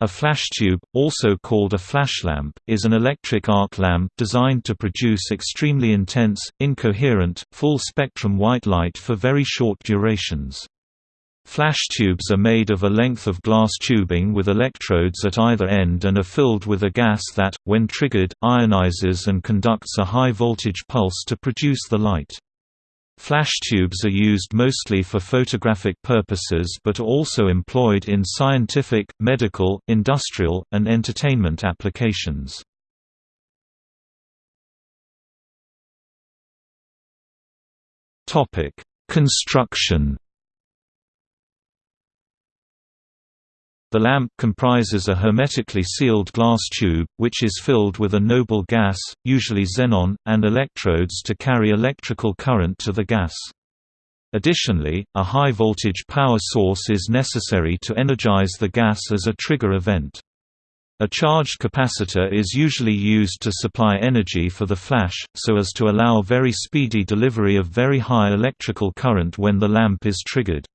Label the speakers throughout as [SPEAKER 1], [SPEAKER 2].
[SPEAKER 1] A flash tube, also called a flashlamp, is an electric arc lamp designed to produce extremely intense, incoherent, full-spectrum white light for very short durations. Flash tubes are made of a length of glass tubing with electrodes at either end and are filled with a gas that, when triggered, ionizes and conducts a high-voltage pulse to produce the light. Flash tubes are used mostly for photographic purposes but are also employed in scientific, medical, industrial, and entertainment applications. Construction The lamp comprises a hermetically sealed glass tube, which is filled with a noble gas, usually xenon, and electrodes to carry electrical current to the gas. Additionally, a high-voltage power source is necessary to energize the gas as a trigger event. A charged capacitor is usually used to supply energy for the flash, so as to allow very speedy delivery of very high electrical current when the lamp is triggered.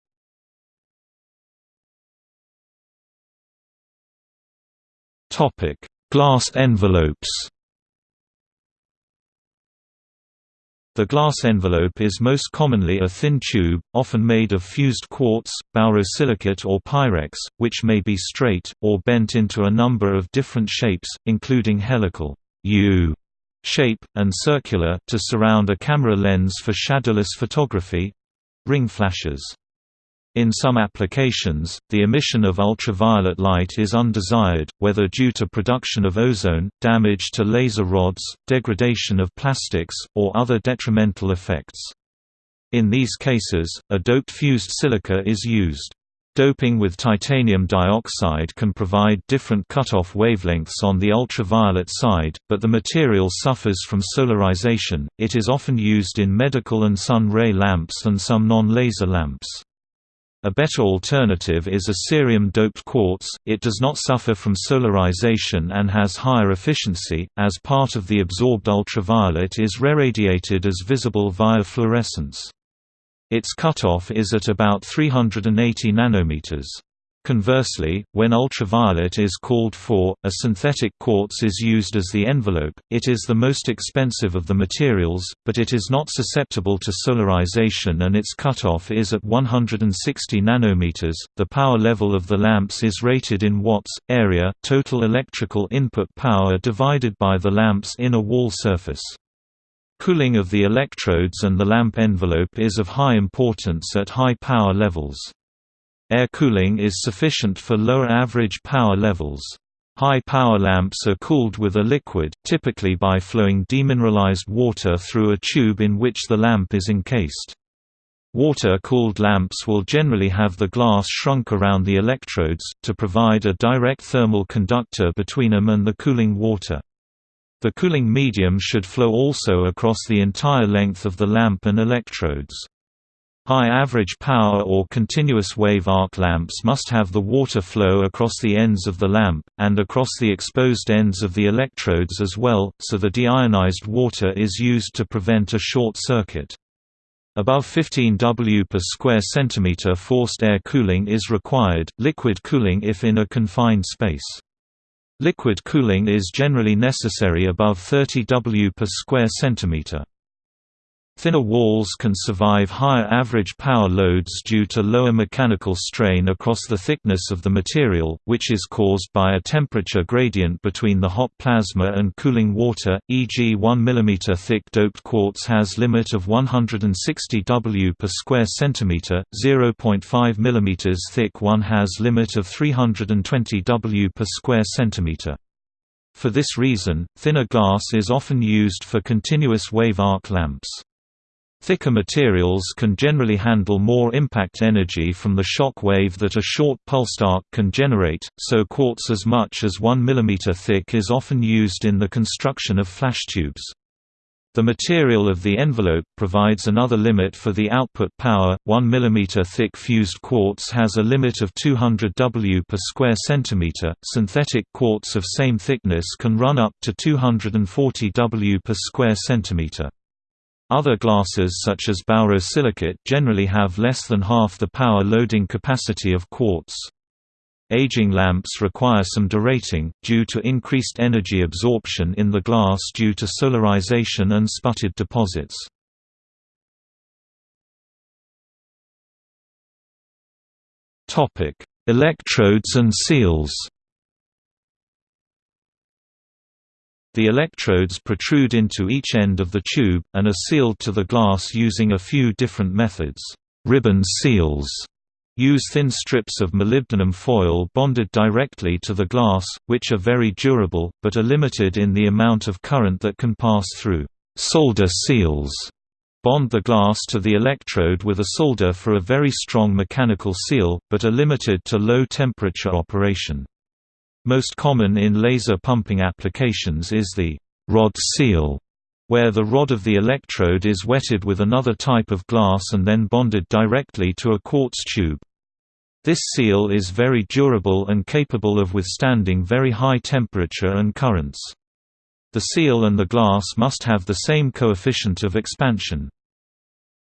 [SPEAKER 1] Topic: Glass envelopes. The glass envelope is most commonly a thin tube, often made of fused quartz, borosilicate or pyrex, which may be straight, or bent into a number of different shapes, including helical U shape, and circular, to surround a camera lens for shadowless photography—ring flashes. In some applications, the emission of ultraviolet light is undesired, whether due to production of ozone, damage to laser rods, degradation of plastics, or other detrimental effects. In these cases, a doped fused silica is used. Doping with titanium dioxide can provide different cutoff wavelengths on the ultraviolet side, but the material suffers from solarization. It is often used in medical and sun ray lamps and some non-laser lamps. A better alternative is a cerium-doped quartz, it does not suffer from solarization and has higher efficiency, as part of the absorbed ultraviolet is reradiated as visible via fluorescence. Its cutoff is at about 380 nanometers. Conversely, when ultraviolet is called for, a synthetic quartz is used as the envelope. It is the most expensive of the materials, but it is not susceptible to solarization and its cutoff is at 160 nanometers. The power level of the lamps is rated in watts, area, total electrical input power divided by the lamp's inner wall surface. Cooling of the electrodes and the lamp envelope is of high importance at high power levels. Air cooling is sufficient for lower average power levels. High-power lamps are cooled with a liquid, typically by flowing demineralized water through a tube in which the lamp is encased. Water-cooled lamps will generally have the glass shrunk around the electrodes, to provide a direct thermal conductor between them and the cooling water. The cooling medium should flow also across the entire length of the lamp and electrodes. High average power or continuous wave arc lamps must have the water flow across the ends of the lamp, and across the exposed ends of the electrodes as well, so the deionized water is used to prevent a short circuit. Above 15 W per square centimeter forced air cooling is required, liquid cooling if in a confined space. Liquid cooling is generally necessary above 30 W per square centimeter. Thinner walls can survive higher average power loads due to lower mechanical strain across the thickness of the material, which is caused by a temperature gradient between the hot plasma and cooling water, e.g. 1 mm thick doped quartz has limit of 160 W per square centimeter, 0.5 mm thick one has limit of 320 W per square centimeter. For this reason, thinner glass is often used for continuous wave arc lamps. Thicker materials can generally handle more impact energy from the shock wave that a short pulsed arc can generate, so quartz as much as 1 mm thick is often used in the construction of flash tubes. The material of the envelope provides another limit for the output power. 1 mm thick fused quartz has a limit of 200 W per square centimeter. Synthetic quartz of same thickness can run up to 240 W per square centimeter. Other glasses such as borosilicate generally have less than half the power loading capacity of quartz. Aging lamps require some derating, due to increased energy absorption in the glass due to solarization and sputtered deposits. Electrodes and seals The electrodes protrude into each end of the tube, and are sealed to the glass using a few different methods. Ribbon seals use thin strips of molybdenum foil bonded directly to the glass, which are very durable, but are limited in the amount of current that can pass through. Solder seals bond the glass to the electrode with a solder for a very strong mechanical seal, but are limited to low temperature operation. Most common in laser pumping applications is the rod seal, where the rod of the electrode is wetted with another type of glass and then bonded directly to a quartz tube. This seal is very durable and capable of withstanding very high temperature and currents. The seal and the glass must have the same coefficient of expansion.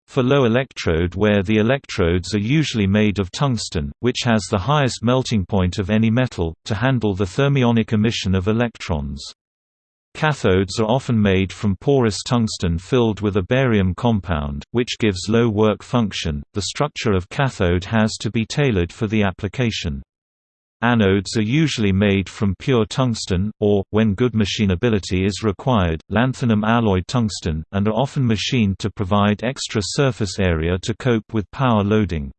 [SPEAKER 1] For low electrode where the electrodes are usually made of tungsten, which has the highest melting point of any metal, to handle the thermionic emission of electrons. Cathodes are often made from porous tungsten filled with a barium compound, which gives low work function. The structure of cathode has to be tailored for the application. Anodes are usually made from pure tungsten, or, when good machinability is required, lanthanum alloy tungsten, and are often machined to provide extra surface area to cope with power loading.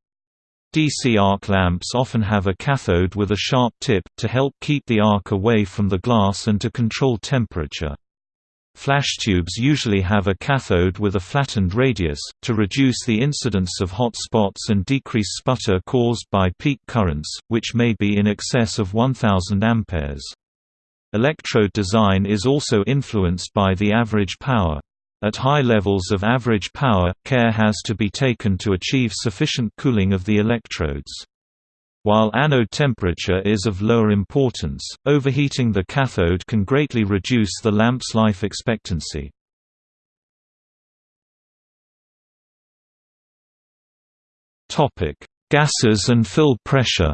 [SPEAKER 1] DC arc lamps often have a cathode with a sharp tip, to help keep the arc away from the glass and to control temperature. Flash tubes usually have a cathode with a flattened radius, to reduce the incidence of hot spots and decrease sputter caused by peak currents, which may be in excess of 1000 amperes. Electrode design is also influenced by the average power. At high levels of average power, care has to be taken to achieve sufficient cooling of the electrodes. While anode temperature is of lower importance, overheating the cathode can greatly reduce the lamp's life expectancy. Gases and fill pressure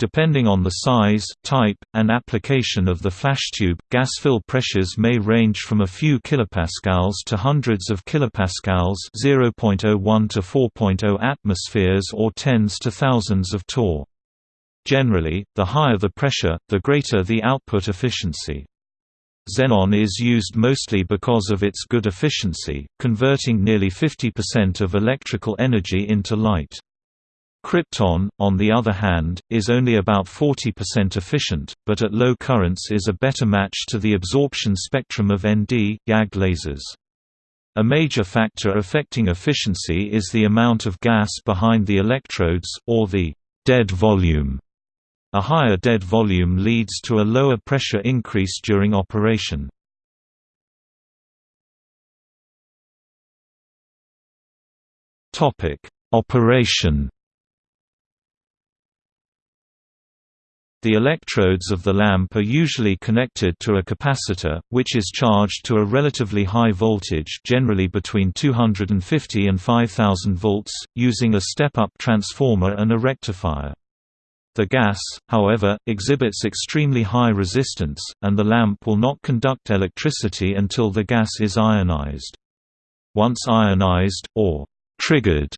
[SPEAKER 1] Depending on the size, type, and application of the flash tube, gas fill pressures may range from a few kilopascals to hundreds of kilopascals (0.01 to 4.0 atmospheres) or tens to thousands of torr. Generally, the higher the pressure, the greater the output efficiency. Xenon is used mostly because of its good efficiency, converting nearly 50% of electrical energy into light. Krypton, on the other hand, is only about 40% efficient, but at low currents is a better match to the absorption spectrum of ND, YAG lasers. A major factor affecting efficiency is the amount of gas behind the electrodes, or the dead volume. A higher dead volume leads to a lower pressure increase during operation. Operation The electrodes of the lamp are usually connected to a capacitor, which is charged to a relatively high voltage generally between 250 and 5000 volts, using a step-up transformer and a rectifier. The gas, however, exhibits extremely high resistance, and the lamp will not conduct electricity until the gas is ionized. Once ionized, or triggered,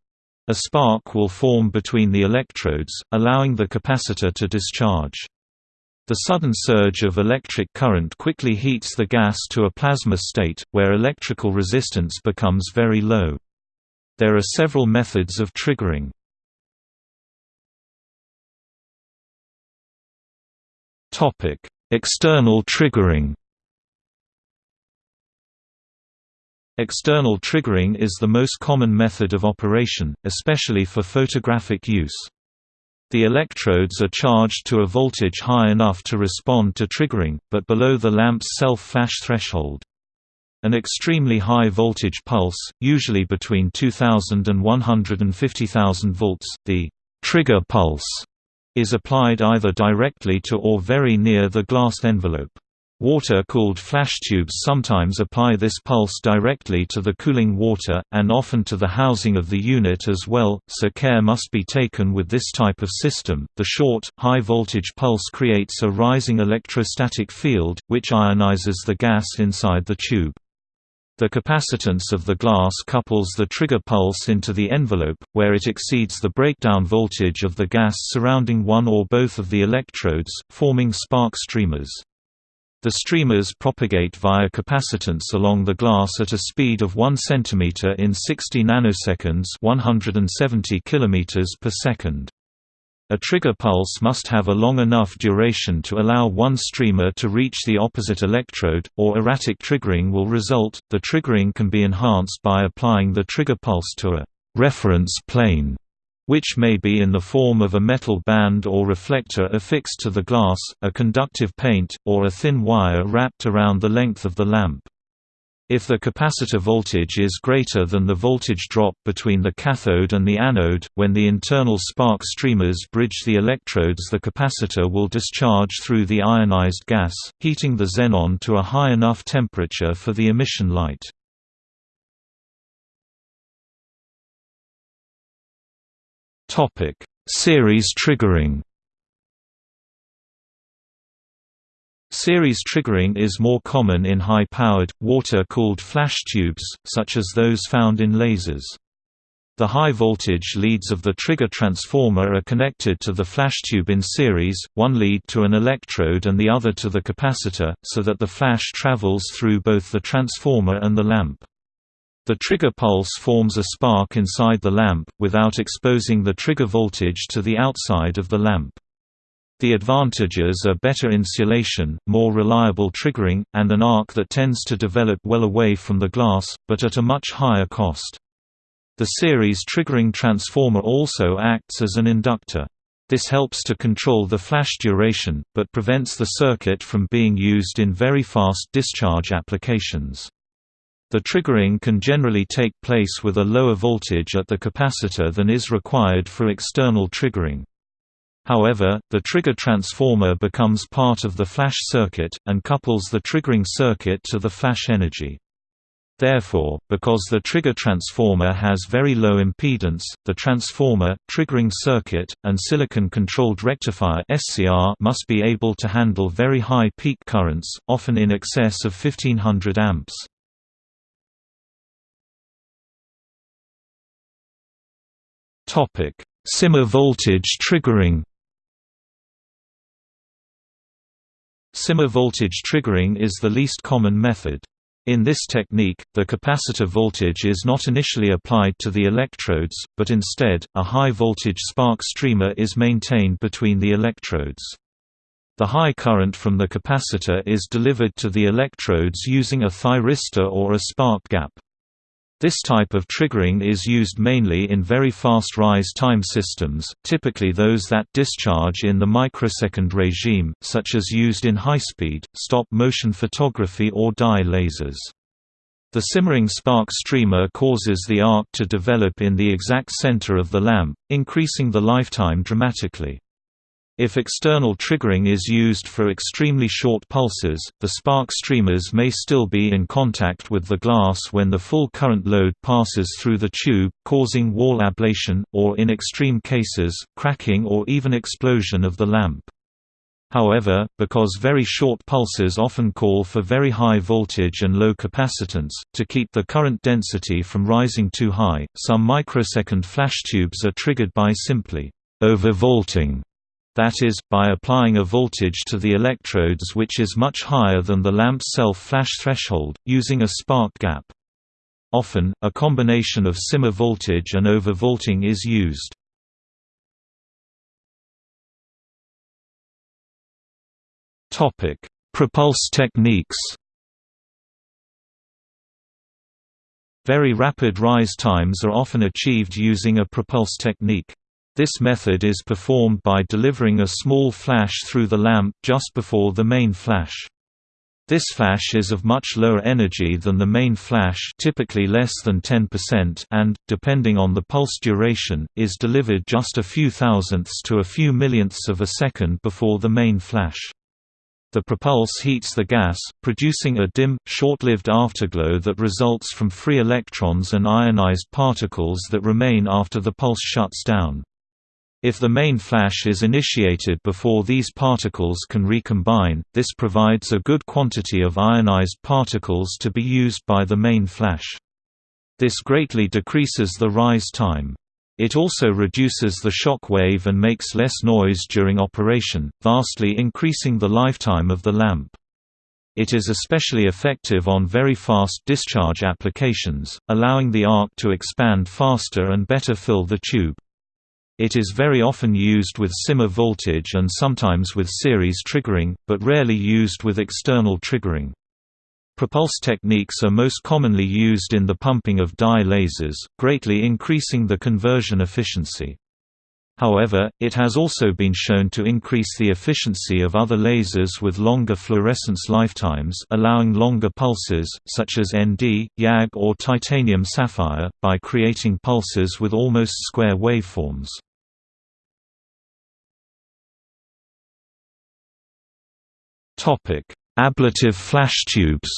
[SPEAKER 1] a spark will form between the electrodes, allowing the capacitor to discharge. The sudden surge of electric current quickly heats the gas to a plasma state, where electrical resistance becomes very low. There are several methods of triggering. External triggering External triggering is the most common method of operation, especially for photographic use. The electrodes are charged to a voltage high enough to respond to triggering, but below the lamp's self-flash threshold. An extremely high voltage pulse, usually between 2000 and 150,000 volts, the trigger pulse, is applied either directly to or very near the glass envelope. Water-cooled flash tubes sometimes apply this pulse directly to the cooling water, and often to the housing of the unit as well, so care must be taken with this type of system. The short, high-voltage pulse creates a rising electrostatic field, which ionizes the gas inside the tube. The capacitance of the glass couples the trigger pulse into the envelope, where it exceeds the breakdown voltage of the gas surrounding one or both of the electrodes, forming spark streamers. The streamers propagate via capacitance along the glass at a speed of 1 cm in 60 nanoseconds 170 km per second. A trigger pulse must have a long enough duration to allow one streamer to reach the opposite electrode, or erratic triggering will result. The triggering can be enhanced by applying the trigger pulse to a reference plane which may be in the form of a metal band or reflector affixed to the glass, a conductive paint, or a thin wire wrapped around the length of the lamp. If the capacitor voltage is greater than the voltage drop between the cathode and the anode, when the internal spark streamers bridge the electrodes the capacitor will discharge through the ionized gas, heating the xenon to a high enough temperature for the emission light. Topic: Series triggering. Series triggering is more common in high-powered, water-cooled flash tubes, such as those found in lasers. The high-voltage leads of the trigger transformer are connected to the flash tube in series, one lead to an electrode and the other to the capacitor, so that the flash travels through both the transformer and the lamp. The trigger pulse forms a spark inside the lamp, without exposing the trigger voltage to the outside of the lamp. The advantages are better insulation, more reliable triggering, and an arc that tends to develop well away from the glass, but at a much higher cost. The series triggering transformer also acts as an inductor. This helps to control the flash duration, but prevents the circuit from being used in very fast discharge applications. The triggering can generally take place with a lower voltage at the capacitor than is required for external triggering. However, the trigger transformer becomes part of the flash circuit, and couples the triggering circuit to the flash energy. Therefore, because the trigger transformer has very low impedance, the transformer, triggering circuit, and silicon-controlled rectifier must be able to handle very high peak currents, often in excess of 1500 amps. Topic: Simmer voltage triggering. Simmer voltage triggering is the least common method. In this technique, the capacitor voltage is not initially applied to the electrodes, but instead, a high-voltage spark streamer is maintained between the electrodes. The high current from the capacitor is delivered to the electrodes using a thyristor or a spark gap. This type of triggering is used mainly in very fast rise time systems, typically those that discharge in the microsecond regime, such as used in high-speed, stop-motion photography or dye lasers. The simmering spark streamer causes the arc to develop in the exact center of the lamp, increasing the lifetime dramatically. If external triggering is used for extremely short pulses, the spark streamers may still be in contact with the glass when the full current load passes through the tube, causing wall ablation, or in extreme cases, cracking or even explosion of the lamp. However, because very short pulses often call for very high voltage and low capacitance, to keep the current density from rising too high, some microsecond flash tubes are triggered by simply overvolting that is, by applying a voltage to the electrodes which is much higher than the lamp's self-flash threshold, using a spark gap. Often, a combination of simmer voltage and overvolting is used. Prepulse techniques Very rapid rise times are often achieved using a prepulse technique. This method is performed by delivering a small flash through the lamp just before the main flash. This flash is of much lower energy than the main flash typically less than 10% and, depending on the pulse duration, is delivered just a few thousandths to a few millionths of a second before the main flash. The prepulse heats the gas, producing a dim, short-lived afterglow that results from free electrons and ionized particles that remain after the pulse shuts down. If the main flash is initiated before these particles can recombine, this provides a good quantity of ionized particles to be used by the main flash. This greatly decreases the rise time. It also reduces the shock wave and makes less noise during operation, vastly increasing the lifetime of the lamp. It is especially effective on very fast discharge applications, allowing the arc to expand faster and better fill the tube. It is very often used with simmer voltage and sometimes with series triggering, but rarely used with external triggering. Prepulse techniques are most commonly used in the pumping of dye lasers, greatly increasing the conversion efficiency. However, it has also been shown to increase the efficiency of other lasers with longer fluorescence lifetimes allowing longer pulses, such as ND, YAG or titanium sapphire, by creating pulses with almost square waveforms. Ablative flash tubes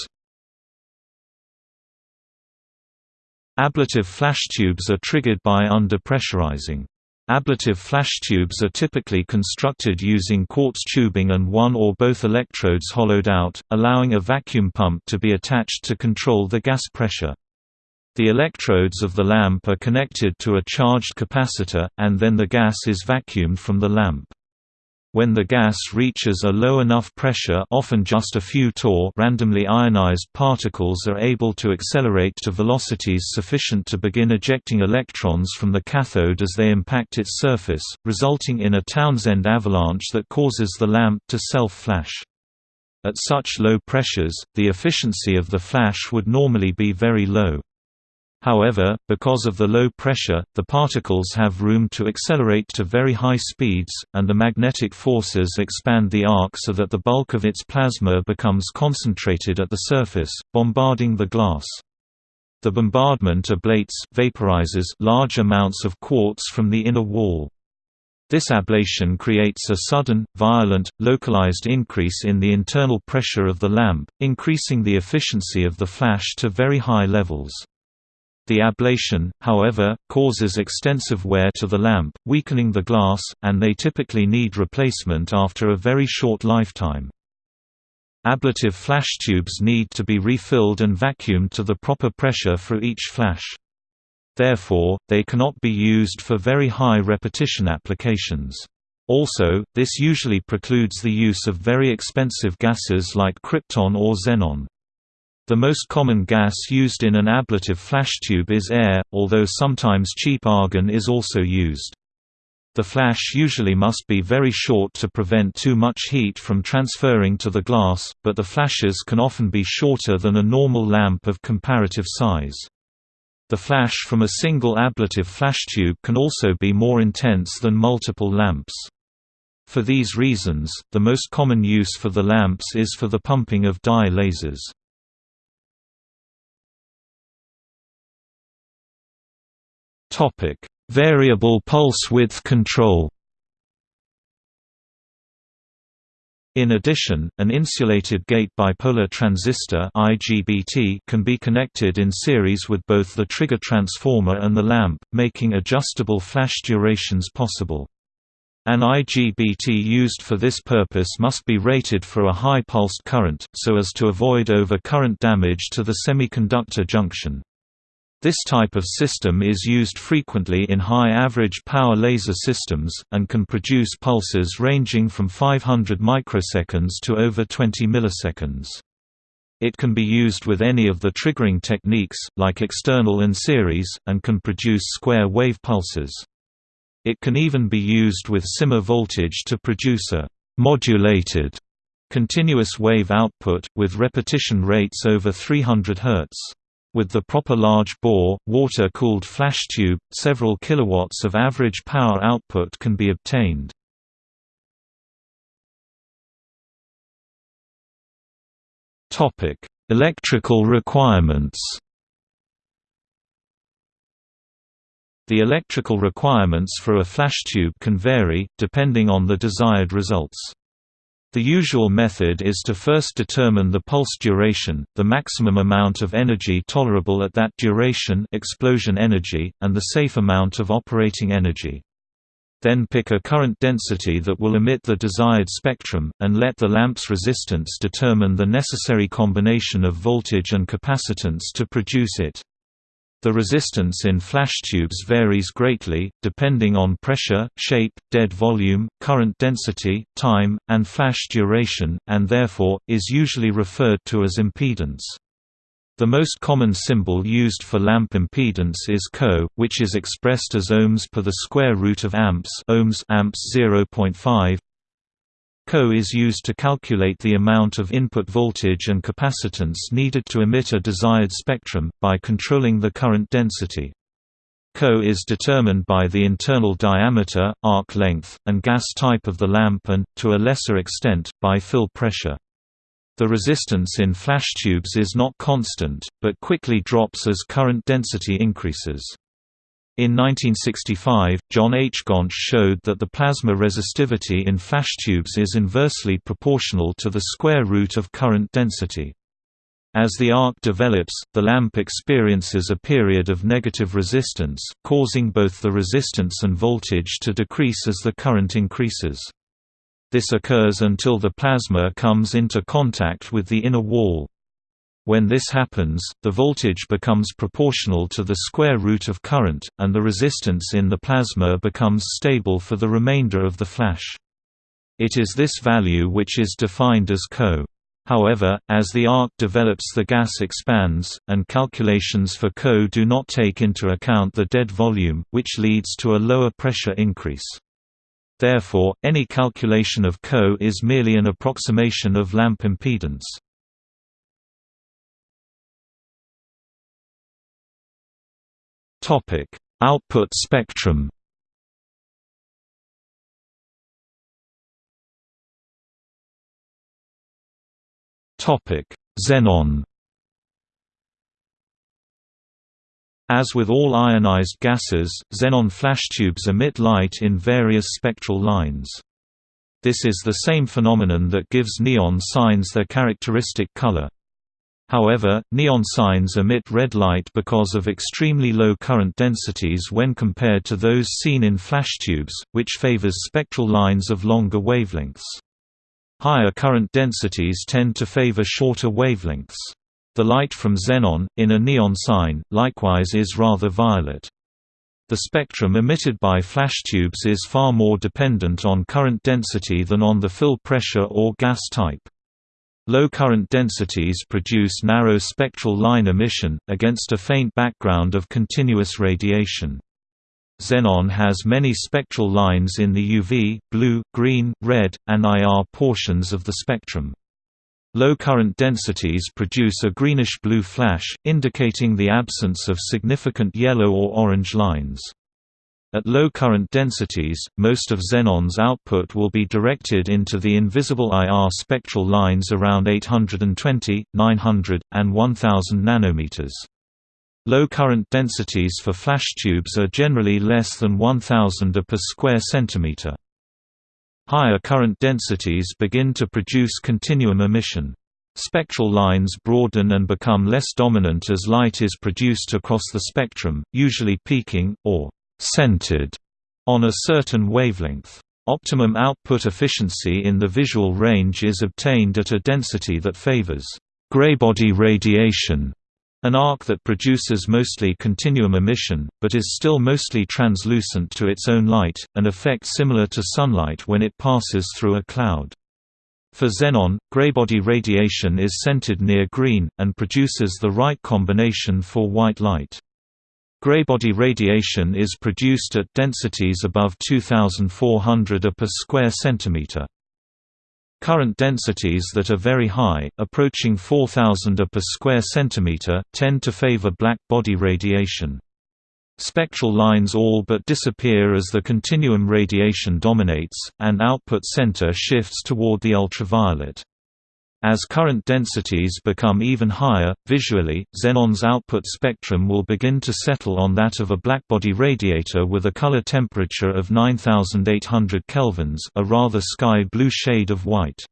[SPEAKER 1] Ablative flash tubes are triggered by under-pressurizing. Ablative flash tubes are typically constructed using quartz tubing and one or both electrodes hollowed out, allowing a vacuum pump to be attached to control the gas pressure. The electrodes of the lamp are connected to a charged capacitor, and then the gas is vacuumed from the lamp. When the gas reaches a low enough pressure often just a few torr randomly ionized particles are able to accelerate to velocities sufficient to begin ejecting electrons from the cathode as they impact its surface, resulting in a Townsend avalanche that causes the lamp to self-flash. At such low pressures, the efficiency of the flash would normally be very low. However, because of the low pressure, the particles have room to accelerate to very high speeds, and the magnetic forces expand the arc so that the bulk of its plasma becomes concentrated at the surface, bombarding the glass. The bombardment ablates vaporizes large amounts of quartz from the inner wall. This ablation creates a sudden, violent, localized increase in the internal pressure of the lamp, increasing the efficiency of the flash to very high levels. The ablation, however, causes extensive wear to the lamp, weakening the glass, and they typically need replacement after a very short lifetime. Ablative flash tubes need to be refilled and vacuumed to the proper pressure for each flash. Therefore, they cannot be used for very high repetition applications. Also, this usually precludes the use of very expensive gases like krypton or xenon. The most common gas used in an ablative flash tube is air, although sometimes cheap argon is also used. The flash usually must be very short to prevent too much heat from transferring to the glass, but the flashes can often be shorter than a normal lamp of comparative size. The flash from a single ablative flash tube can also be more intense than multiple lamps. For these reasons, the most common use for the lamps is for the pumping of dye lasers. Topic: Variable pulse width control. In addition, an insulated gate bipolar transistor (IGBT) can be connected in series with both the trigger transformer and the lamp, making adjustable flash durations possible. An IGBT used for this purpose must be rated for a high pulsed current, so as to avoid over-current damage to the semiconductor junction. This type of system is used frequently in high average power laser systems, and can produce pulses ranging from 500 microseconds to over 20 milliseconds. It can be used with any of the triggering techniques, like external and series, and can produce square wave pulses. It can even be used with simmer voltage to produce a modulated continuous wave output, with repetition rates over 300 Hz. With the proper large bore, water-cooled flash tube, several kilowatts of average power output can be obtained. Electrical requirements. The electrical requirements for a flash tube can vary, depending on the desired results. The usual method is to first determine the pulse duration, the maximum amount of energy tolerable at that duration explosion energy, and the safe amount of operating energy. Then pick a current density that will emit the desired spectrum, and let the lamp's resistance determine the necessary combination of voltage and capacitance to produce it. The resistance in flash tubes varies greatly, depending on pressure, shape, dead volume, current density, time, and flash duration, and therefore, is usually referred to as impedance. The most common symbol used for lamp impedance is Co, which is expressed as ohms per the square root of amps ohms amps 0.5 Co is used to calculate the amount of input voltage and capacitance needed to emit a desired spectrum, by controlling the current density. Co is determined by the internal diameter, arc length, and gas type of the lamp and, to a lesser extent, by fill pressure. The resistance in flash tubes is not constant, but quickly drops as current density increases. In 1965, John H. Goncz showed that the plasma resistivity in flash tubes is inversely proportional to the square root of current density. As the arc develops, the lamp experiences a period of negative resistance, causing both the resistance and voltage to decrease as the current increases. This occurs until the plasma comes into contact with the inner wall. When this happens, the voltage becomes proportional to the square root of current, and the resistance in the plasma becomes stable for the remainder of the flash. It is this value which is defined as Co. However, as the arc develops the gas expands, and calculations for Co do not take into account the dead volume, which leads to a lower pressure increase. Therefore, any calculation of Co is merely an approximation of lamp impedance. Topic: Output spectrum. Topic: Xenon. As with all ionized gases, xenon flash tubes emit light in various spectral lines. This is the same phenomenon that gives neon signs their characteristic color. However, neon signs emit red light because of extremely low current densities when compared to those seen in flash tubes, which favors spectral lines of longer wavelengths. Higher current densities tend to favor shorter wavelengths. The light from xenon, in a neon sign, likewise is rather violet. The spectrum emitted by flash tubes is far more dependent on current density than on the fill pressure or gas type. Low current densities produce narrow spectral line emission, against a faint background of continuous radiation. Xenon has many spectral lines in the UV, blue, green, red, and IR portions of the spectrum. Low current densities produce a greenish-blue flash, indicating the absence of significant yellow or orange lines. At low current densities, most of xenon's output will be directed into the invisible IR spectral lines around 820, 900, and 1000 nanometers. Low current densities for flash tubes are generally less than 1000 A per square centimeter. Higher current densities begin to produce continuum emission. Spectral lines broaden and become less dominant as light is produced across the spectrum, usually peaking, or centered on a certain wavelength. Optimum output efficiency in the visual range is obtained at a density that favors graybody radiation, an arc that produces mostly continuum emission, but is still mostly translucent to its own light, an effect similar to sunlight when it passes through a cloud. For xenon, graybody radiation is centered near green, and produces the right combination for white light. Graybody radiation is produced at densities above 2400 A per square centimeter. Current densities that are very high, approaching 4000 A per square centimeter, tend to favor black body radiation. Spectral lines all but disappear as the continuum radiation dominates, and output center shifts toward the ultraviolet. As current densities become even higher, visually, xenon's output spectrum will begin to settle on that of a blackbody radiator with a color temperature of 9800 kelvins a rather sky blue shade of white.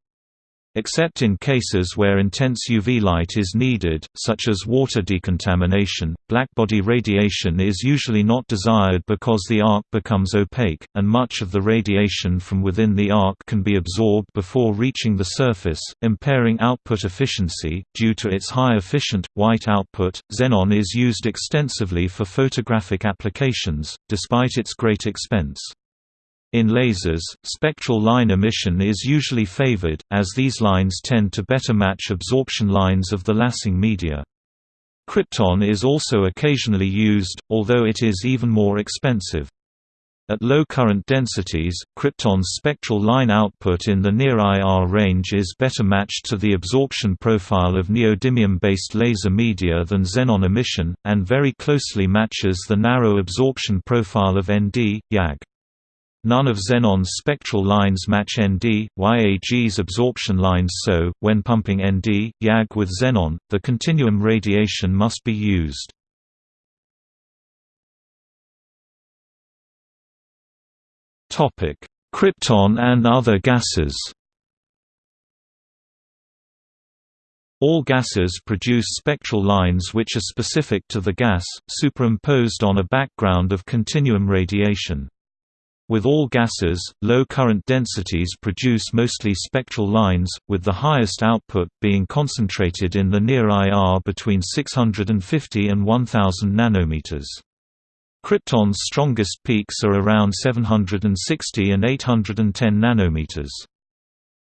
[SPEAKER 1] Except in cases where intense UV light is needed, such as water decontamination, blackbody radiation is usually not desired because the arc becomes opaque, and much of the radiation from within the arc can be absorbed before reaching the surface, impairing output efficiency. Due to its high efficient, white output, xenon is used extensively for photographic applications, despite its great expense. In lasers, spectral line emission is usually favored, as these lines tend to better match absorption lines of the lasing media. Krypton is also occasionally used, although it is even more expensive. At low current densities, krypton's spectral line output in the near IR range is better matched to the absorption profile of neodymium-based laser media than xenon emission, and very closely matches the narrow absorption profile of ND, YAG. None of xenon's spectral lines match Nd, YAG's absorption lines so, when pumping Nd, YAG with xenon, the continuum radiation must be used. Krypton and other gases All gases produce spectral lines which are specific to the gas, superimposed on a background of continuum radiation. With all gases, low current densities produce mostly spectral lines, with the highest output being concentrated in the near IR between 650 and 1000 nanometers. Krypton's strongest peaks are around 760 and 810 nanometers.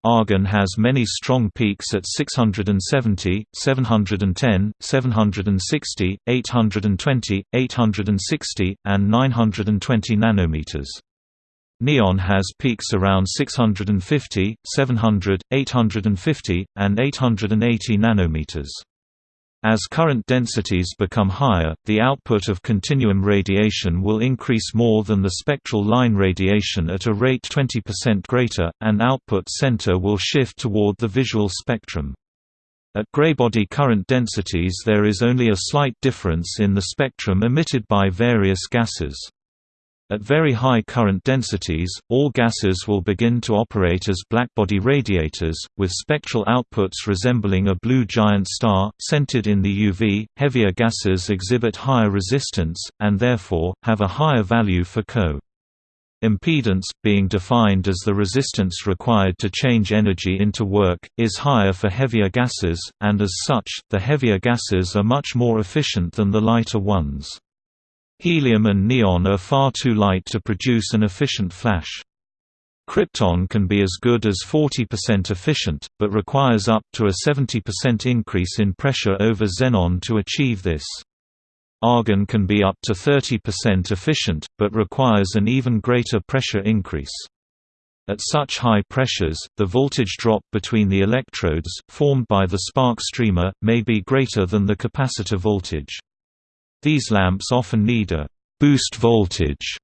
[SPEAKER 1] Argon has many strong peaks at 670, 710, 760, 820, 860, and 920 nanometers. Neon has peaks around 650, 700, 850, and 880 nanometers. As current densities become higher, the output of continuum radiation will increase more than the spectral line radiation at a rate 20% greater, and output center will shift toward the visual spectrum. At graybody current densities there is only a slight difference in the spectrum emitted by various gases. At very high current densities, all gases will begin to operate as blackbody radiators, with spectral outputs resembling a blue giant star, centered in the UV. Heavier gases exhibit higher resistance, and therefore, have a higher value for Co. Impedance, being defined as the resistance required to change energy into work, is higher for heavier gases, and as such, the heavier gases are much more efficient than the lighter ones. Helium and neon are far too light to produce an efficient flash. Krypton can be as good as 40% efficient, but requires up to a 70% increase in pressure over xenon to achieve this. Argon can be up to 30% efficient, but requires an even greater pressure increase. At such high pressures, the voltage drop between the electrodes, formed by the spark streamer, may be greater than the capacitor voltage. These lamps often need a «boost voltage»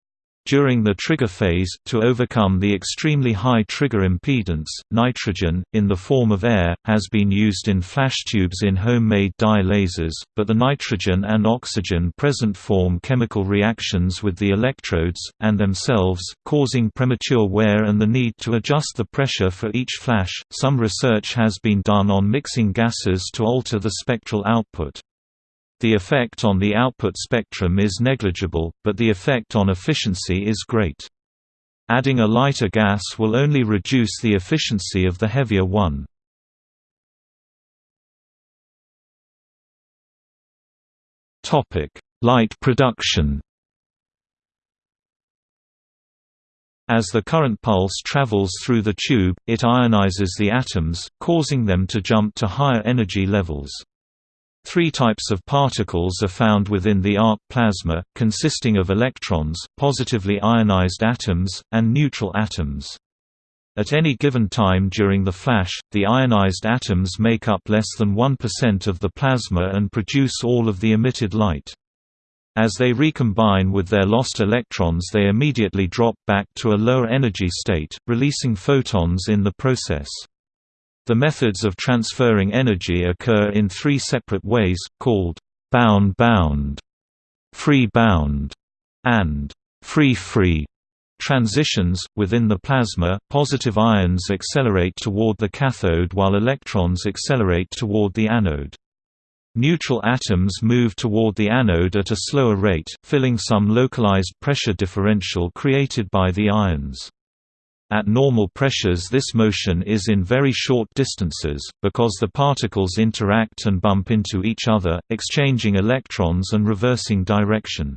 [SPEAKER 1] during the trigger phase, to overcome the extremely high trigger impedance, nitrogen, in the form of air, has been used in flash tubes in homemade dye lasers, but the nitrogen and oxygen present form chemical reactions with the electrodes, and themselves, causing premature wear and the need to adjust the pressure for each flash. Some research has been done on mixing gases to alter the spectral output. The effect on the output spectrum is negligible, but the effect on efficiency is great. Adding a lighter gas will only reduce the efficiency of the heavier one. Light production As the current pulse travels through the tube, it ionizes the atoms, causing them to jump to higher energy levels. Three types of particles are found within the arc plasma, consisting of electrons, positively ionized atoms, and neutral atoms. At any given time during the flash, the ionized atoms make up less than 1% of the plasma and produce all of the emitted light. As they recombine with their lost electrons they immediately drop back to a lower energy state, releasing photons in the process. The methods of transferring energy occur in three separate ways, called bound-bound, free-bound, and free-free Transitions Within the plasma, positive ions accelerate toward the cathode while electrons accelerate toward the anode. Neutral atoms move toward the anode at a slower rate, filling some localized pressure differential created by the ions. At normal pressures this motion is in very short distances, because the particles interact and bump into each other, exchanging electrons and reversing direction.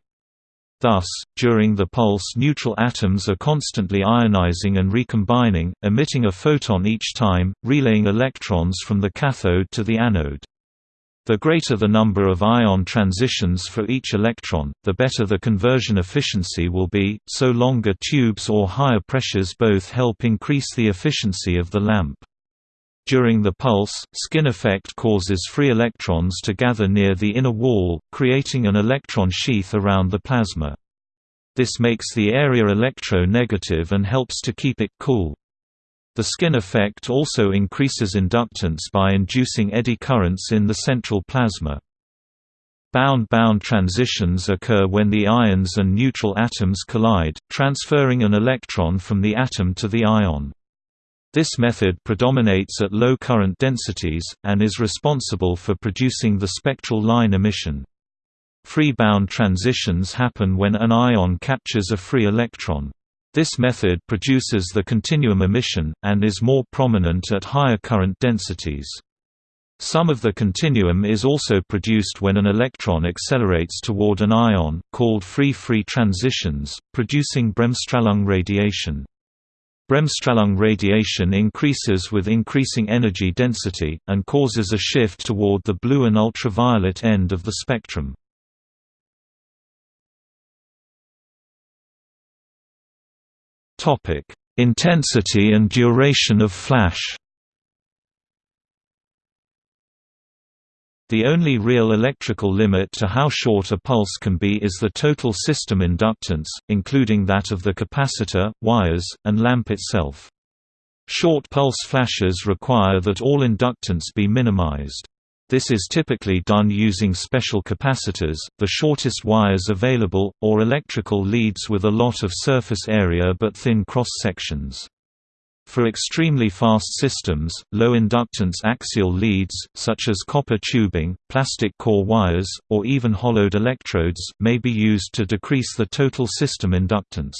[SPEAKER 1] Thus, during the pulse neutral atoms are constantly ionizing and recombining, emitting a photon each time, relaying electrons from the cathode to the anode. The greater the number of ion transitions for each electron, the better the conversion efficiency will be, so longer tubes or higher pressures both help increase the efficiency of the lamp. During the pulse, skin effect causes free electrons to gather near the inner wall, creating an electron sheath around the plasma. This makes the area electro-negative and helps to keep it cool. The skin effect also increases inductance by inducing eddy currents in the central plasma. Bound-bound transitions occur when the ions and neutral atoms collide, transferring an electron from the atom to the ion. This method predominates at low current densities, and is responsible for producing the spectral line emission. Free bound transitions happen when an ion captures a free electron. This method produces the continuum emission, and is more prominent at higher current densities. Some of the continuum is also produced when an electron accelerates toward an ion, called free-free transitions, producing Bremsstrahlung radiation. Bremsstrahlung radiation increases with increasing energy density, and causes a shift toward the blue and ultraviolet end of the spectrum. Topic: Intensity and duration of flash. The only real electrical limit to how short a pulse can be is the total system inductance, including that of the capacitor, wires, and lamp itself. Short pulse flashes require that all inductance be minimized. This is typically done using special capacitors, the shortest wires available, or electrical leads with a lot of surface area but thin cross-sections. For extremely fast systems, low-inductance axial leads, such as copper tubing, plastic core wires, or even hollowed electrodes, may be used to decrease the total system inductance.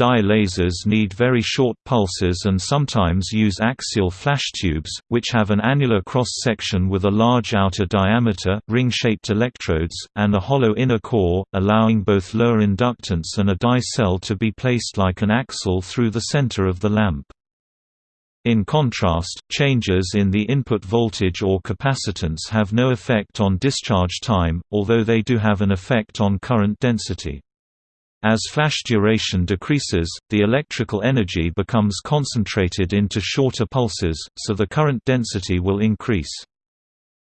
[SPEAKER 1] Dye lasers need very short pulses and sometimes use axial flash tubes, which have an annular cross-section with a large outer diameter ring-shaped electrodes, and a hollow inner core, allowing both lower inductance and a dye cell to be placed like an axle through the center of the lamp. In contrast, changes in the input voltage or capacitance have no effect on discharge time, although they do have an effect on current density. As flash duration decreases, the electrical energy becomes concentrated into shorter pulses, so the current density will increase.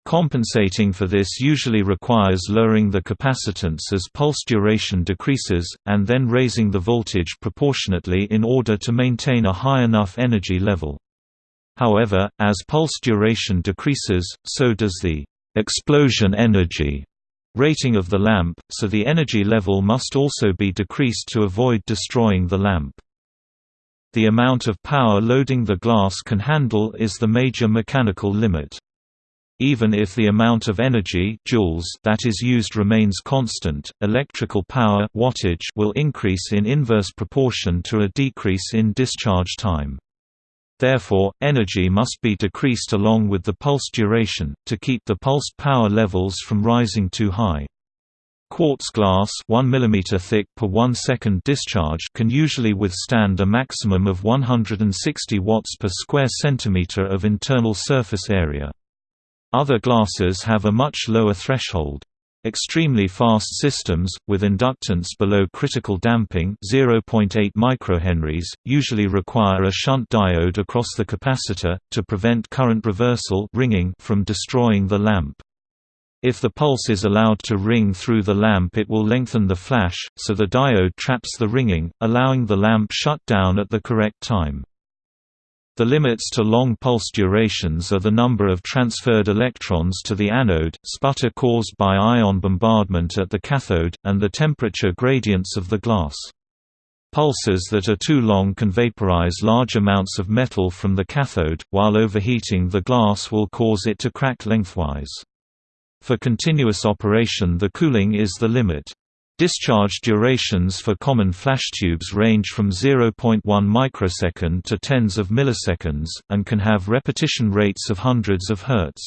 [SPEAKER 1] Compensating for this usually requires lowering the capacitance as pulse duration decreases, and then raising the voltage proportionately in order to maintain a high enough energy level. However, as pulse duration decreases, so does the explosion energy rating of the lamp, so the energy level must also be decreased to avoid destroying the lamp. The amount of power loading the glass can handle is the major mechanical limit. Even if the amount of energy joules that is used remains constant, electrical power wattage will increase in inverse proportion to a decrease in discharge time. Therefore, energy must be decreased along with the pulse duration, to keep the pulsed power levels from rising too high. Quartz glass 1 mm thick per 1 second discharge can usually withstand a maximum of 160 watts per square centimeter of internal surface area. Other glasses have a much lower threshold. Extremely fast systems, with inductance below critical damping 0.8 microhenries, usually require a shunt diode across the capacitor, to prevent current reversal ringing from destroying the lamp. If the pulse is allowed to ring through the lamp it will lengthen the flash, so the diode traps the ringing, allowing the lamp shut down at the correct time. The limits to long pulse durations are the number of transferred electrons to the anode, sputter caused by ion bombardment at the cathode, and the temperature gradients of the glass. Pulses that are too long can vaporize large amounts of metal from the cathode, while overheating the glass will cause it to crack lengthwise. For continuous operation the cooling is the limit. Discharge durations for common flash tubes range from 0.1 microsecond to tens of milliseconds, and can have repetition rates of hundreds of hertz.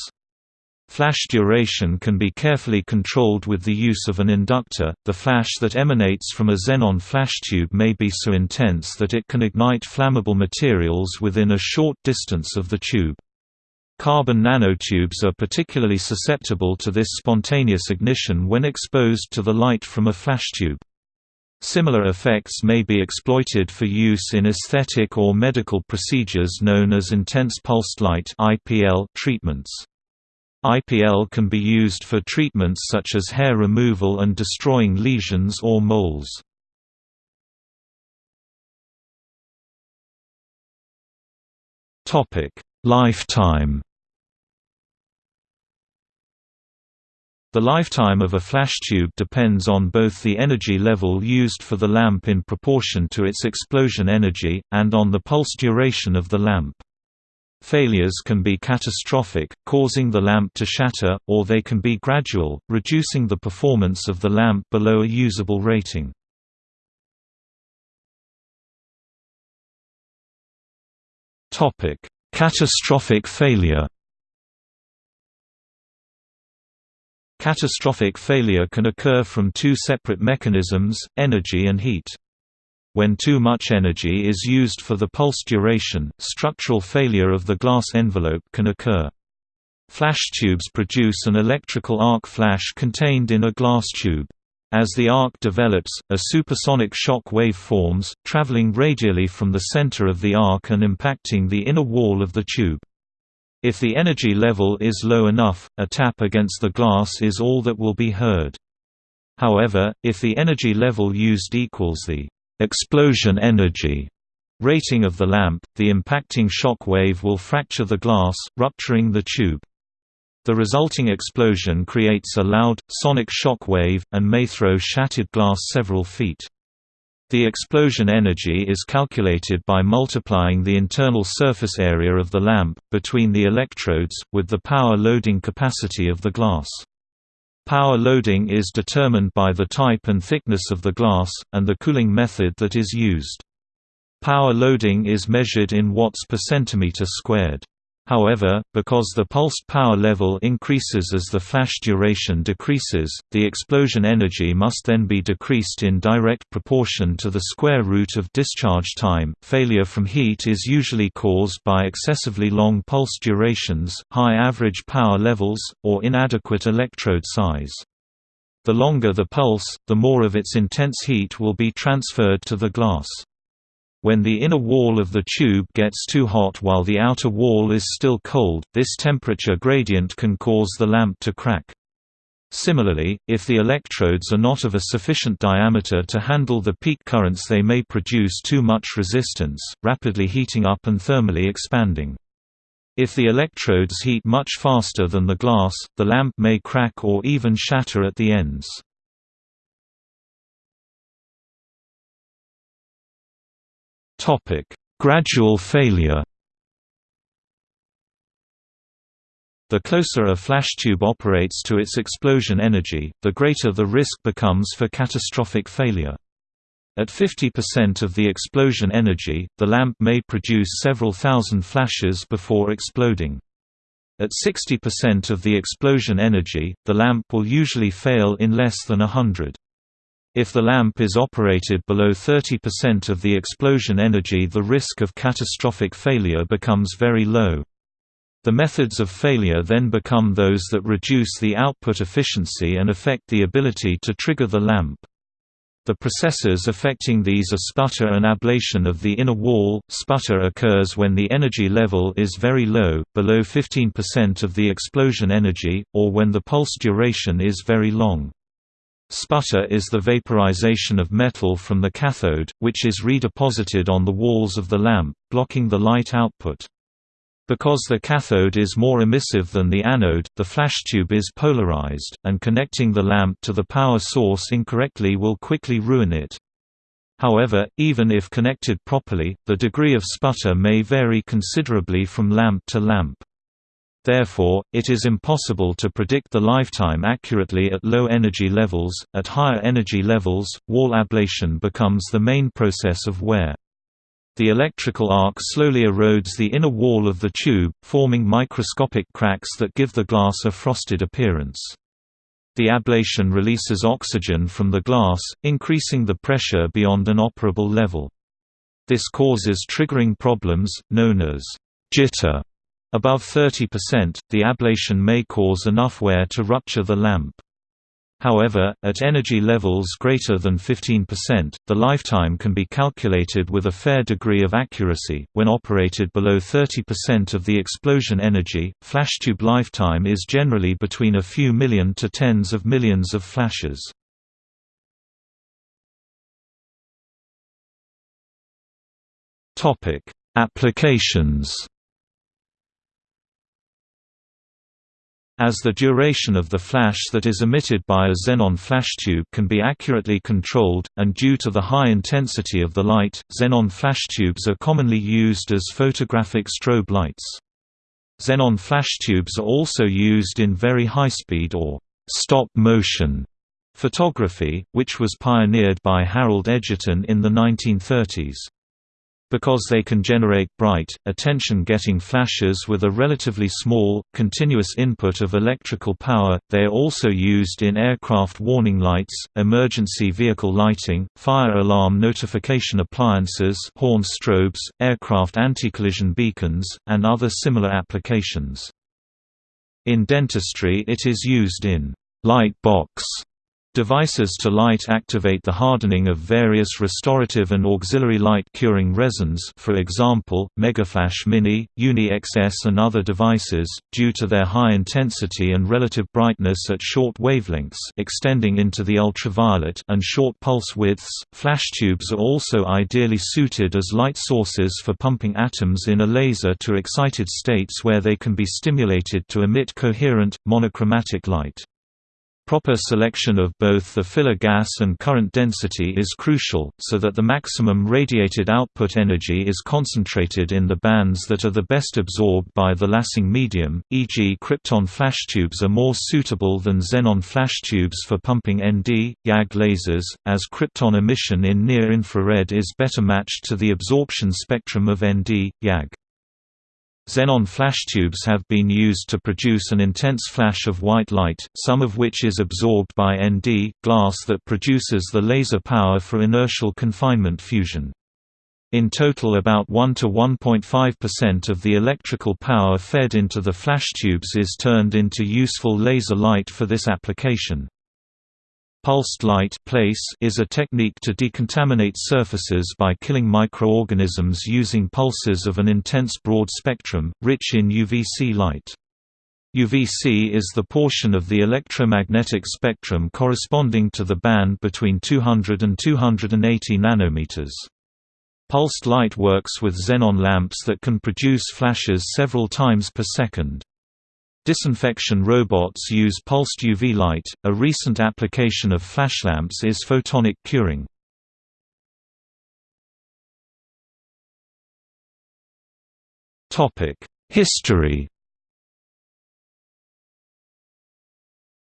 [SPEAKER 1] Flash duration can be carefully controlled with the use of an inductor. The flash that emanates from a xenon flash tube may be so intense that it can ignite flammable materials within a short distance of the tube. Carbon nanotubes are particularly susceptible to this spontaneous ignition when exposed to the light from a flash tube. Similar effects may be exploited for use in aesthetic or medical procedures known as intense pulsed light treatments. IPL can be used for treatments such as hair removal and destroying lesions or moles. Lifetime The lifetime of a flash tube depends on both the energy level used for the lamp in proportion to its explosion energy, and on the pulse duration of the lamp. Failures can be catastrophic, causing the lamp to shatter, or they can be gradual, reducing the performance of the lamp below a usable rating. Catastrophic failure Catastrophic failure can occur from two separate mechanisms, energy and heat. When too much energy is used for the pulse duration, structural failure of the glass envelope can occur. Flash tubes produce an electrical arc flash contained in a glass tube. As the arc develops, a supersonic shock wave forms, traveling radially from the center of the arc and impacting the inner wall of the tube. If the energy level is low enough, a tap against the glass is all that will be heard. However, if the energy level used equals the explosion energy rating of the lamp, the impacting shock wave will fracture the glass, rupturing the tube. The resulting explosion creates a loud, sonic shock wave, and may throw shattered glass several feet. The explosion energy is calculated by multiplying the internal surface area of the lamp, between the electrodes, with the power loading capacity of the glass. Power loading is determined by the type and thickness of the glass, and the cooling method that is used. Power loading is measured in watts per centimeter squared. However, because the pulsed power level increases as the flash duration decreases, the explosion energy must then be decreased in direct proportion to the square root of discharge time. Failure from heat is usually caused by excessively long pulse durations, high average power levels, or inadequate electrode size. The longer the pulse, the more of its intense heat will be transferred to the glass. When the inner wall of the tube gets too hot while the outer wall is still cold, this temperature gradient can cause the lamp to crack. Similarly, if the electrodes are not of a sufficient diameter to handle the peak currents they may produce too much resistance, rapidly heating up and thermally expanding. If the electrodes heat much faster than the glass, the lamp may crack or even shatter at the ends. Topic: Gradual failure. The closer a flash tube operates to its explosion energy, the greater the risk becomes for catastrophic failure. At 50% of the explosion energy, the lamp may produce several thousand flashes before exploding. At 60% of the explosion energy, the lamp will usually fail in less than a hundred. If the lamp is operated below 30% of the explosion energy the risk of catastrophic failure becomes very low. The methods of failure then become those that reduce the output efficiency and affect the ability to trigger the lamp. The processes affecting these are sputter and ablation of the inner wall. Sputter occurs when the energy level is very low, below 15% of the explosion energy, or when the pulse duration is very long. Sputter is the vaporization of metal from the cathode, which is redeposited on the walls of the lamp, blocking the light output. Because the cathode is more emissive than the anode, the flash tube is polarized, and connecting the lamp to the power source incorrectly will quickly ruin it. However, even if connected properly, the degree of sputter may vary considerably from lamp to lamp. Therefore, it is impossible to predict the lifetime accurately at low energy levels. At higher energy levels, wall ablation becomes the main process of wear. The electrical arc slowly erodes the inner wall of the tube, forming microscopic cracks that give the glass a frosted appearance. The ablation releases oxygen from the glass, increasing the pressure beyond an operable level. This causes triggering problems, known as jitter. Above 30%, the ablation may cause enough wear to rupture the lamp. However, at energy levels greater than 15%, the lifetime can be calculated with a fair degree of accuracy. When operated below 30% of the explosion energy, flashtube lifetime is generally between a few million to tens of millions of flashes. Topic: Applications As the duration of the flash that is emitted by a xenon flash tube can be accurately controlled, and due to the high intensity of the light, xenon flash tubes are commonly used as photographic strobe lights. Xenon flash tubes are also used in very high-speed or stop-motion photography, which was pioneered by Harold Edgerton in the 1930s. Because they can generate bright, attention-getting flashes with a relatively small, continuous input of electrical power, they are also used in aircraft warning lights, emergency vehicle lighting, fire alarm notification appliances horn strobes, aircraft anti-collision beacons, and other similar applications. In dentistry it is used in light box Devices to light activate the hardening of various restorative and auxiliary light curing resins for example, Megaflash Mini, Uni-XS and other devices, due to their high intensity and relative brightness at short wavelengths extending into the ultraviolet and short pulse widths, flash tubes are also ideally suited as light sources for pumping atoms in a laser to excited states where they can be stimulated to emit coherent, monochromatic light. Proper selection of both the filler gas and current density is crucial, so that the maximum radiated output energy is concentrated in the bands that are the best absorbed by the lasing medium, e.g. krypton flash tubes are more suitable than xenon flash tubes for pumping ND, YAG lasers, as krypton emission in near-infrared is better matched to the absorption spectrum of ND, YAG. Xenon flash tubes have been used to produce an intense flash of white light, some of which is absorbed by ND, glass that produces the laser power for inertial confinement fusion. In total about 1 to 1.5% of the electrical power fed into the flash tubes is turned into useful laser light for this application. Pulsed light place is a technique to decontaminate surfaces by killing microorganisms using pulses of an intense broad spectrum, rich in UVC light. UVC is the portion of the electromagnetic spectrum corresponding to the band between 200 and 280 nanometers. Pulsed light works with xenon lamps that can produce flashes several times per second. Disinfection robots use pulsed UV light. A recent application of flashlamps is photonic curing. Topic: History.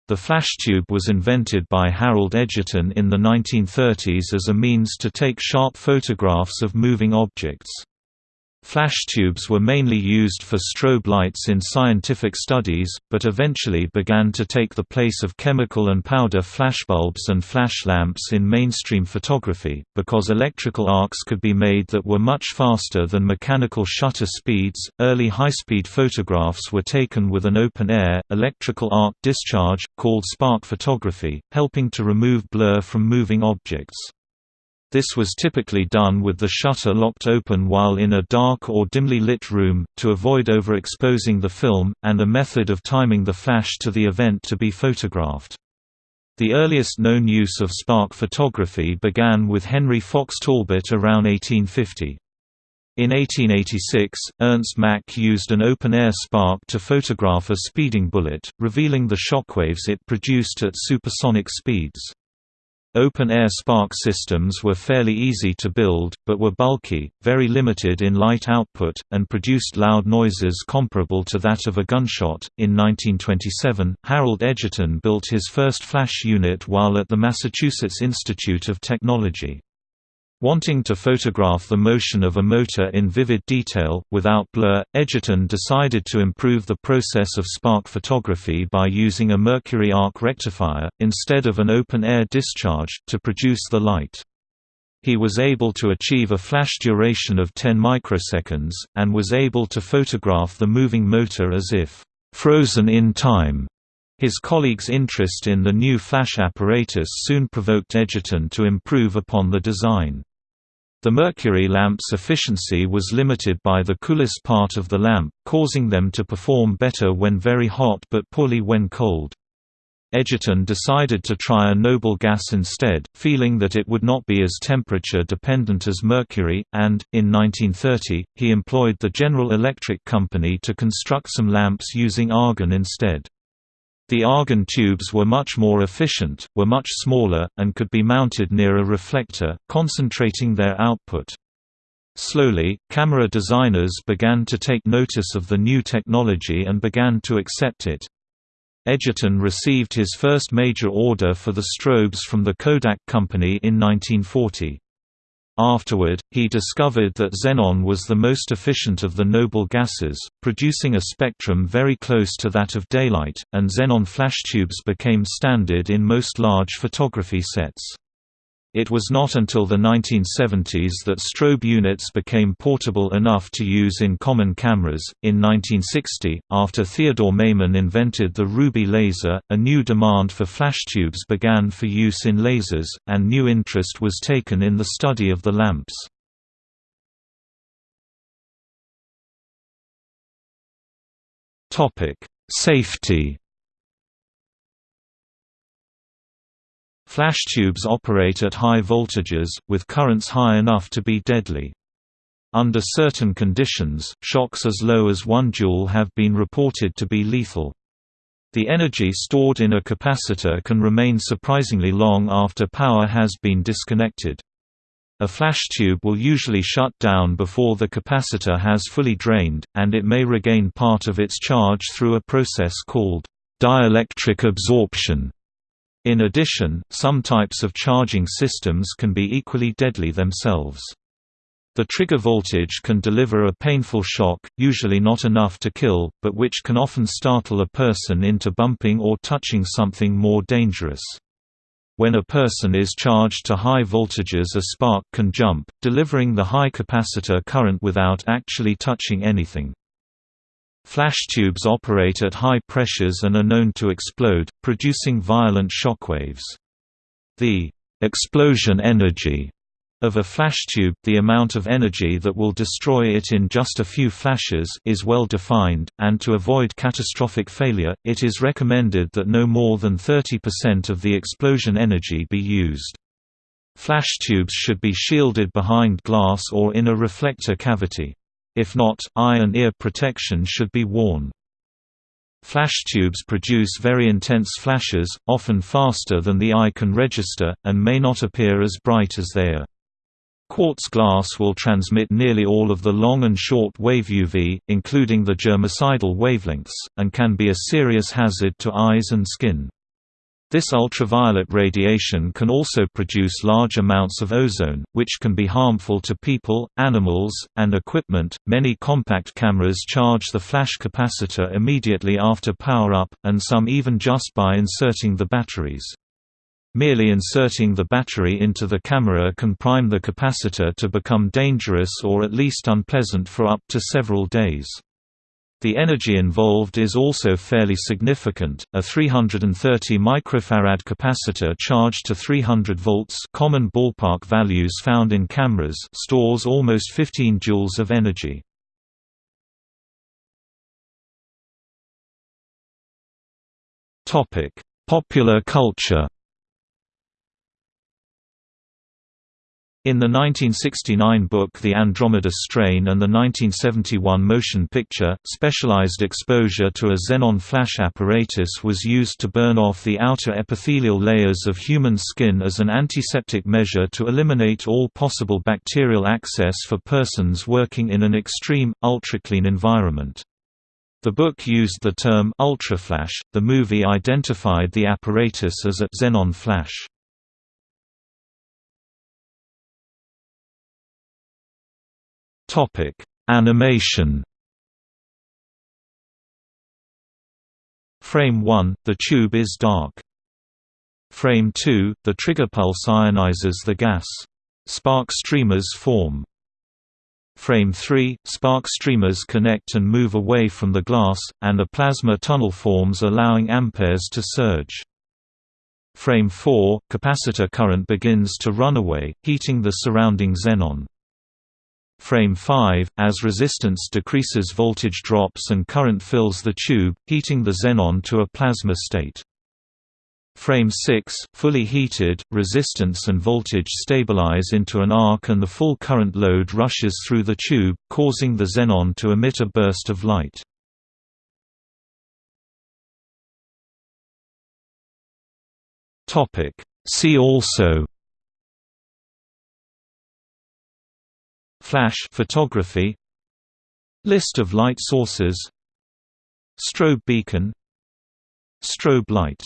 [SPEAKER 1] The flash tube was invented by Harold Edgerton in the 1930s as a means to take sharp photographs of moving objects. Flash tubes were mainly used for strobe lights in scientific studies, but eventually began to take the place of chemical and powder flashbulbs and flash lamps in mainstream photography, because electrical arcs could be made that were much faster than mechanical shutter speeds. Early high-speed photographs were taken with an open-air, electrical arc discharge, called spark photography, helping to remove blur from moving objects. This was typically done with the shutter locked open while in a dark or dimly lit room, to avoid overexposing the film, and a method of timing the flash to the event to be photographed. The earliest known use of spark photography began with Henry Fox Talbot around 1850. In 1886, Ernst Mach used an open-air spark to photograph a speeding bullet, revealing the shockwaves it produced at supersonic speeds. Open-air spark systems were fairly easy to build, but were bulky, very limited in light output, and produced loud noises comparable to that of a gunshot. In 1927, Harold Edgerton built his first flash unit while at the Massachusetts Institute of Technology. Wanting to photograph the motion of a motor in vivid detail, without blur, Edgerton decided to improve the process of spark photography by using a mercury arc rectifier, instead of an open-air discharge, to produce the light. He was able to achieve a flash duration of 10 microseconds, and was able to photograph the moving motor as if frozen in time. His colleagues' interest in the new flash apparatus soon provoked Edgerton to improve upon the design. The mercury lamp's efficiency was limited by the coolest part of the lamp, causing them to perform better when very hot but poorly when cold. Edgerton decided to try a noble gas instead, feeling that it would not be as temperature dependent as mercury, and, in 1930, he employed the General Electric Company to construct some lamps using argon instead. The argon tubes were much more efficient, were much smaller, and could be mounted near a reflector, concentrating their output. Slowly, camera designers began to take notice of the new technology and began to accept it. Edgerton received his first major order for the strobes from the Kodak Company in 1940. Afterward, he discovered that xenon was the most efficient of the noble gases, producing a spectrum very close to that of daylight, and xenon flash tubes became standard in most large photography sets. It was not until the 1970s that strobe units became portable enough to use in common cameras. In 1960, after Theodore Maiman invented the ruby laser, a new demand for flash tubes began for use in lasers, and new interest was taken in the study of the lamps. Topic: Safety Flash tubes operate at high voltages, with currents high enough to be deadly. Under certain conditions, shocks as low as 1 joule have been reported to be lethal. The energy stored in a capacitor can remain surprisingly long after power has been disconnected. A flash tube will usually shut down before the capacitor has fully drained, and it may regain part of its charge through a process called dielectric absorption. In addition, some types of charging systems can be equally deadly themselves. The trigger voltage can deliver a painful shock, usually not enough to kill, but which can often startle a person into bumping or touching something more dangerous. When a person is charged to high voltages a spark can jump, delivering the high capacitor current without actually touching anything. Flash tubes operate at high pressures and are known to explode, producing violent shockwaves. The explosion energy of a flash tube, the amount of energy that will destroy it in just a few flashes is well defined, and to avoid catastrophic failure, it is recommended that no more than 30% of the explosion energy be used. Flash tubes should be shielded behind glass or in a reflector cavity. If not, eye and ear protection should be worn. Flash tubes produce very intense flashes, often faster than the eye can register, and may not appear as bright as they are. Quartz glass will transmit nearly all of the long and short wave UV, including the germicidal wavelengths, and can be a serious hazard to eyes and skin. This ultraviolet radiation can also produce large amounts of ozone, which can be harmful to people, animals, and equipment. Many compact cameras charge the flash capacitor immediately after power up, and some even just by inserting the batteries. Merely inserting the battery into the camera can prime the capacitor to become dangerous or at least unpleasant for up to several days. The energy involved is also fairly significant. A 330 microfarad capacitor charged to 300 volts, common ballpark values found in cameras, stores almost 15 joules of energy. Popular culture. In the 1969 book The Andromeda Strain and the 1971 motion picture, specialized exposure to a xenon flash apparatus was used to burn off the outer epithelial layers of human skin as an antiseptic measure to eliminate all possible bacterial access for persons working in an extreme, ultra-clean environment. The book used the term ultraflash. The movie identified the apparatus as a xenon flash. Topic: Animation. Frame 1, the tube is dark. Frame 2, the trigger pulse ionizes the gas. Spark streamers form. Frame 3, spark streamers connect and move away from the glass, and a plasma tunnel forms allowing amperes to surge. Frame 4, capacitor current begins to run away, heating the surrounding xenon. Frame 5, as resistance decreases voltage drops and current fills the tube, heating the xenon to a plasma state. Frame 6, fully heated, resistance and voltage stabilize into an arc and the full current load rushes through the tube, causing the xenon to emit a burst of light. See also Flash photography List of light sources Strobe beacon Strobe light